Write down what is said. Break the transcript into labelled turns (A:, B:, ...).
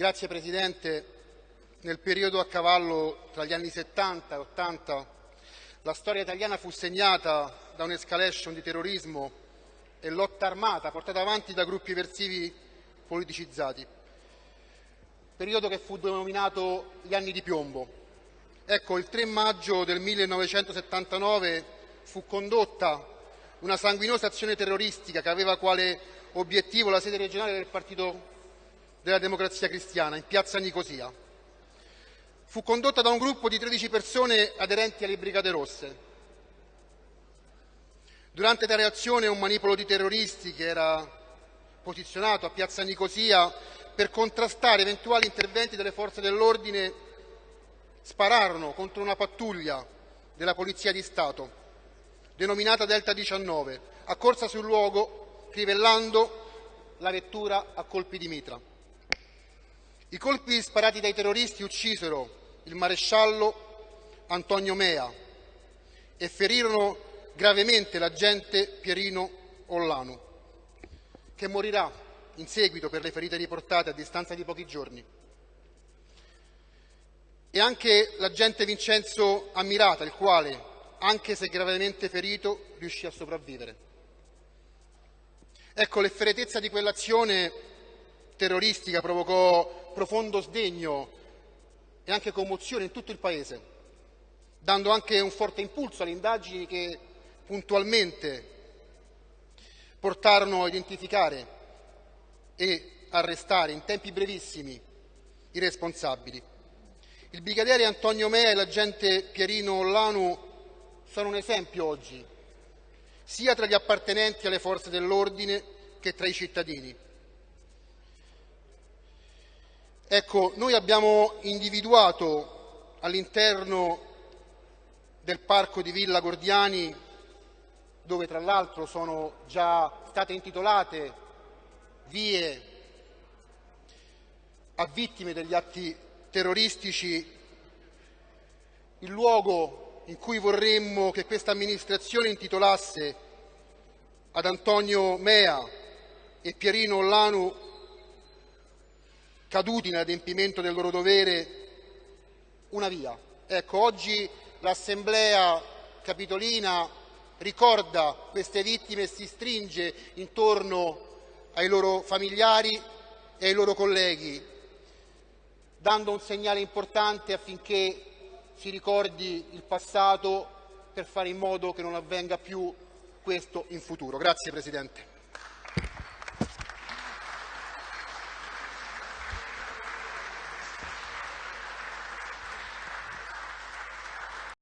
A: Grazie Presidente. Nel periodo a cavallo tra gli anni 70 e 80 la storia italiana fu segnata da un'escalation di terrorismo e lotta armata portata avanti da gruppi versivi politicizzati, periodo che fu denominato gli anni di piombo. Ecco, il 3 maggio del 1979 fu condotta una sanguinosa azione terroristica che aveva quale obiettivo la sede regionale del Partito della Democrazia Cristiana in piazza Nicosia. Fu condotta da un gruppo di 13 persone aderenti alle Brigate Rosse. Durante tale azione un manipolo di terroristi che era posizionato a piazza Nicosia per contrastare eventuali interventi delle forze dell'ordine spararono contro una pattuglia della Polizia di Stato, denominata Delta 19, accorsa sul luogo crivellando la vettura a colpi di mitra. I colpi sparati dai terroristi uccisero il maresciallo Antonio Mea e ferirono gravemente l'agente Pierino Ollanu, che morirà in seguito per le ferite riportate a distanza di pochi giorni. E anche l'agente Vincenzo Ammirata, il quale, anche se gravemente ferito, riuscì a sopravvivere. Ecco, l'efferatezza di quell'azione terroristica provocò profondo sdegno e anche commozione in tutto il Paese, dando anche un forte impulso alle indagini che puntualmente portarono a identificare e arrestare in tempi brevissimi i responsabili. Il brigadiere Antonio Mea e l'agente Pierino Ollanu sono un esempio oggi, sia tra gli appartenenti alle forze dell'ordine che tra i cittadini. Ecco, noi abbiamo individuato all'interno del parco di Villa Gordiani, dove tra l'altro sono già state intitolate vie a vittime degli atti terroristici, il luogo in cui vorremmo che questa amministrazione intitolasse ad Antonio Mea e Pierino Ollanu caduti nell'adempimento del loro dovere una via. Ecco, oggi l'Assemblea capitolina ricorda queste vittime e si stringe intorno ai loro familiari e ai loro colleghi, dando un segnale importante affinché si ricordi il passato per fare in modo che non avvenga più questo in futuro. Grazie Presidente.